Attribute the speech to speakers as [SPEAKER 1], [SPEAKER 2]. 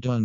[SPEAKER 1] Done.